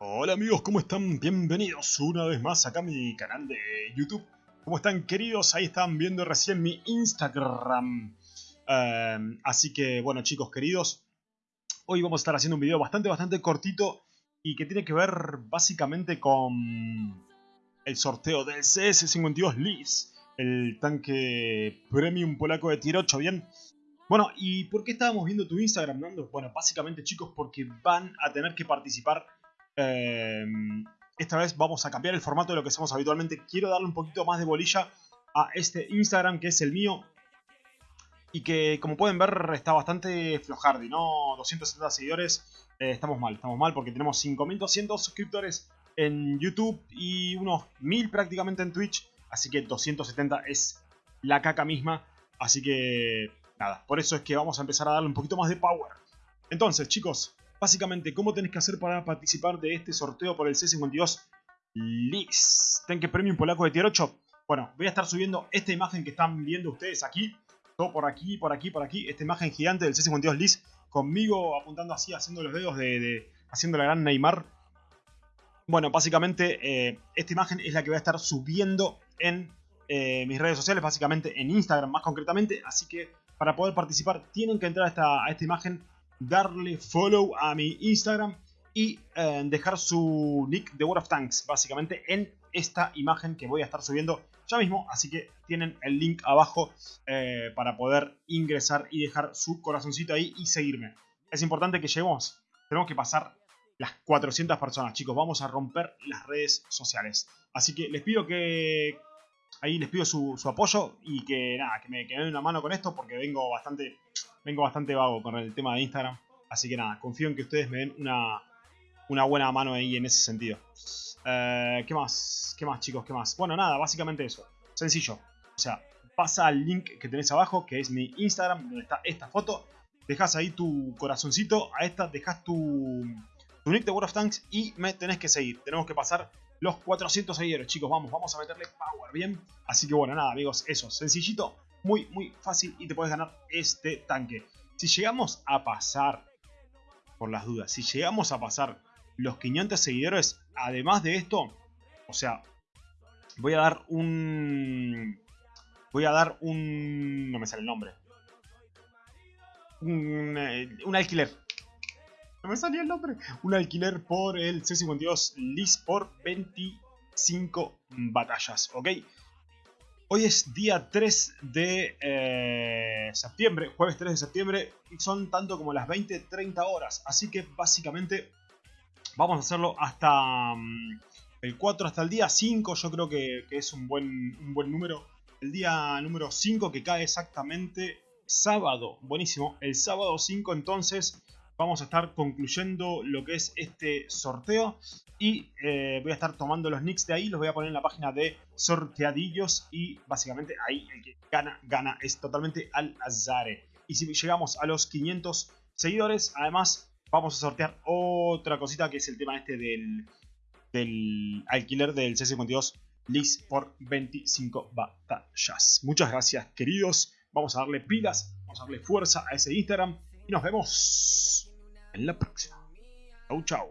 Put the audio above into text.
Hola amigos, ¿cómo están? Bienvenidos una vez más acá a mi canal de YouTube. ¿Cómo están queridos? Ahí están viendo recién mi Instagram. Em, así que bueno chicos queridos, hoy vamos a estar haciendo un video bastante bastante cortito y que tiene que ver básicamente con el sorteo del CS52 Lis, el tanque premium polaco de tier 8, ¿bien? Bueno, ¿y por qué estábamos viendo tu Instagram, Nando? Bueno, básicamente chicos, porque van a tener que participar Em, esta vez vamos a cambiar el formato de lo que hacemos habitualmente. Quiero darle un poquito más de bolilla a este Instagram que es el mío. Y que como pueden ver está bastante flojardi, ¿no? 270 seguidores, eh, estamos mal, estamos mal porque tenemos 5200 suscriptores en YouTube y unos 1000 prácticamente en Twitch. Así que 270 es la caca misma. Así que nada, por eso es que vamos a empezar a darle un poquito más de power. Entonces chicos, Básicamente, ¿cómo tenés que hacer para participar de este sorteo por el C52 LIS? Tanque Premium Polaco de Tier 8. Bueno, voy a estar subiendo esta imagen que están viendo ustedes aquí. Todo por aquí, por aquí, por aquí. Esta imagen gigante del C52 LIS. Conmigo apuntando así, haciendo los dedos de... haciendo la gran Neymar. Bueno, básicamente eh, esta imagen es la que voy a estar subiendo en eh, mis redes sociales, básicamente en Instagram más concretamente. Así que para poder participar tienen que entrar esta, a esta imagen darle follow a mi Instagram y eh, dejar su nick de World of Tanks, básicamente en esta imagen que voy a estar subiendo ya mismo. Así que tienen el link abajo eh, para poder ingresar y dejar su corazoncito ahí y seguirme. Es importante que lleguemos, tenemos que pasar las 400 personas, chicos. Vamos a romper las redes sociales. Así que les pido que... Ahí les pido su, apoyo y que nada, que me, que me den una mano con esto porque vengo bastante vengo bastante vago con el tema de Instagram. Así que nada, confío en que ustedes me den una, una buena mano ahí en ese sentido. Eh, ¿Qué más? ¿Qué más, chicos? ¿Qué más? Bueno, nada, básicamente eso. Sencillo. O sea, pasa al link que tenés abajo, que es mi Instagram, donde está esta foto. Dejas ahí tu corazoncito, a esta dejas tu, tu nick de World of Tanks y me tenés que seguir. Tenemos que pasar los 400 seguidores, chicos. Vamos, vamos a meterle power, ¿bien? Así que bueno, nada, amigos, eso. Sencillito muy, muy fácil y te puedes ganar este tanque. Si llegamos a pasar, por las dudas, si llegamos a pasar los 500 seguidores, además de esto, o sea, voy a dar un... Voy a dar un... no me sale el nombre. Un, eh, un alquiler. No me salía el nombre. Un alquiler por el C52 Lis por 25 batallas, ¿ok? Hoy es día 3 de eh, septiembre, jueves 3 de septiembre, y son tanto como las 20-30 horas. Así que básicamente vamos a hacerlo hasta mm, el 4, hasta el día 5. Yo creo que, es un buen, un buen número. El día número 5 que cae exactamente sábado. Buenísimo. El sábado 5 entonces vamos a estar concluyendo lo que es este sorteo y eh, voy a estar tomando los nicks de ahí, los voy a poner en la página de sorteadillos y básicamente ahí el que gana, gana, es totalmente al azar. Y si llegamos a los 500 seguidores, además vamos a sortear otra cosita que es el tema este del, del alquiler del C52 Lis por 25 batallas. Muchas gracias queridos, vamos a darle pilas, vamos a darle fuerza a ese Instagram y nos vemos en la próxima. Chau, chau.